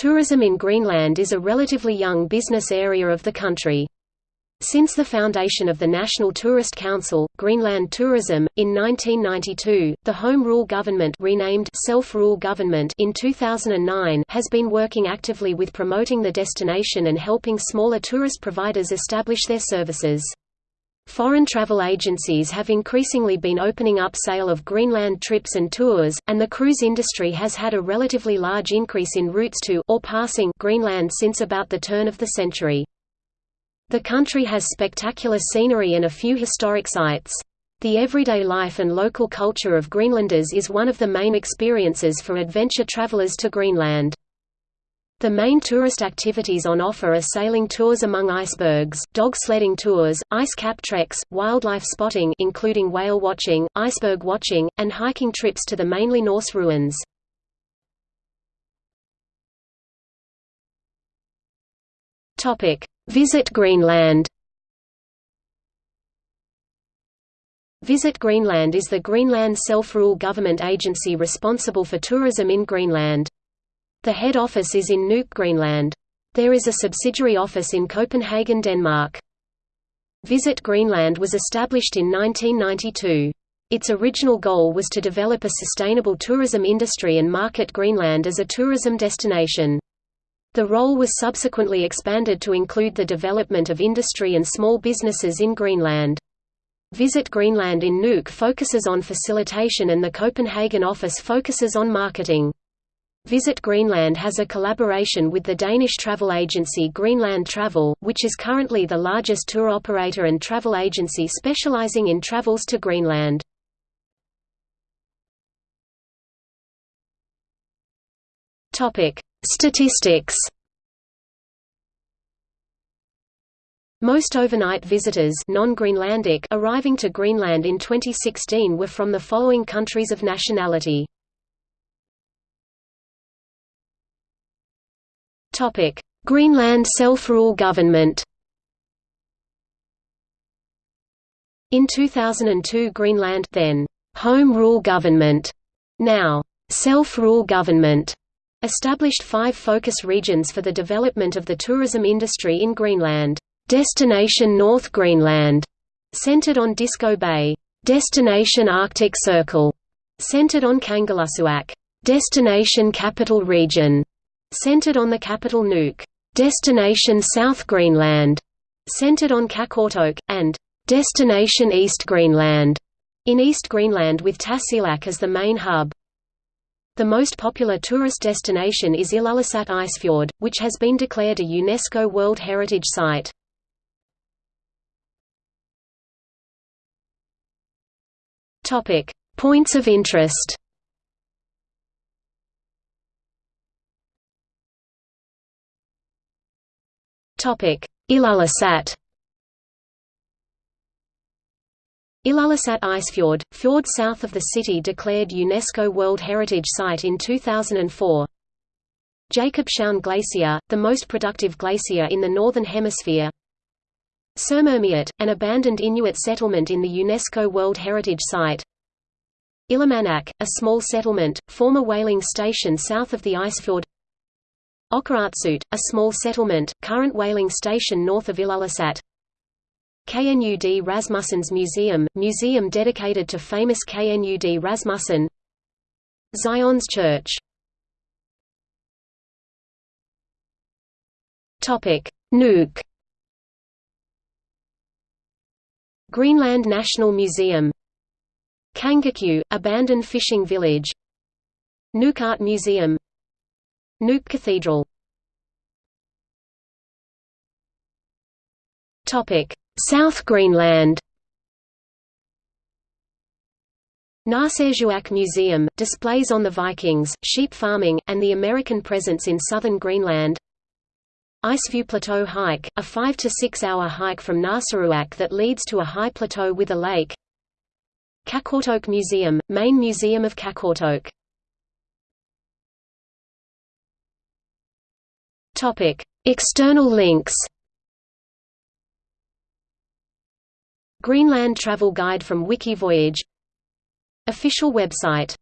Tourism in Greenland is a relatively young business area of the country. Since the foundation of the National Tourist Council, Greenland Tourism, in 1992, the Home Rule Government renamed Self-Rule Government in 2009 has been working actively with promoting the destination and helping smaller tourist providers establish their services. Foreign travel agencies have increasingly been opening up sale of Greenland trips and tours, and the cruise industry has had a relatively large increase in routes to or passing Greenland since about the turn of the century. The country has spectacular scenery and a few historic sites. The everyday life and local culture of Greenlanders is one of the main experiences for adventure travelers to Greenland. The main tourist activities on offer are sailing tours among icebergs, dog sledding tours, ice cap treks, wildlife spotting including whale watching, iceberg watching, and hiking trips to the mainly Norse ruins. Topic: Visit Greenland. Visit Greenland is the Greenland self-rule government agency responsible for tourism in Greenland. The head office is in Nuuk, Greenland. There is a subsidiary office in Copenhagen, Denmark. Visit Greenland was established in 1992. Its original goal was to develop a sustainable tourism industry and market Greenland as a tourism destination. The role was subsequently expanded to include the development of industry and small businesses in Greenland. Visit Greenland in Nuuk focuses on facilitation and the Copenhagen office focuses on marketing. Visit Greenland has a collaboration with the Danish travel agency Greenland Travel, which is currently the largest tour operator and travel agency specializing in travels to Greenland. Statistics Most overnight visitors non-Greenlandic arriving to Greenland in 2016 were from the following countries of nationality. Topic: Greenland self-rule government. In 2002 Greenland then Home Rule Government, now Self-Rule Government, established five focus regions for the development of the tourism industry in Greenland. Destination North Greenland, centered on Disko Bay. Destination Arctic Circle, centered on Kangerlussuaq. Destination Capital Region, centered on the capital Nuuk. Destination South Greenland, centered on Qaqortoq, and Destination East Greenland, in East Greenland with Tasiilaq as the main hub. The most popular tourist destination is Ilulissat Icefjord, which has been declared a UNESCO World Heritage Site. Points of interest Ilulissat Ilulissat Icefjord, fjord south of the city declared UNESCO World Heritage Site in 2004 Jakobshavn Glacier, the most productive glacier in the Northern Hemisphere. Sermermiut, an abandoned Inuit settlement in the UNESCO World Heritage Site. Ilimanaq, a small settlement, former whaling station south of the ice Icefjord Oqaatsut, a small settlement, current whaling station north of Ilulissat KNUD Rasmussen's Museum, museum dedicated to famous KNUD Rasmussen. Zion's Church. Topic: Nuuk. Greenland National Museum. Kangaaqiu, abandoned fishing village. Nuuk Art Museum Nuuk Cathedral. South Greenland. Narsarsuaq Museum, displays on the Vikings, sheep farming, and the American presence in southern Greenland. Iceview Plateau Hike, a 5 to 6 hour hike from Narsarsuaq that leads to a high plateau with a lake. Qaqortoq Museum, main museum of Qaqortoq External links. Greenland Travel Guide from Wikivoyage. Official website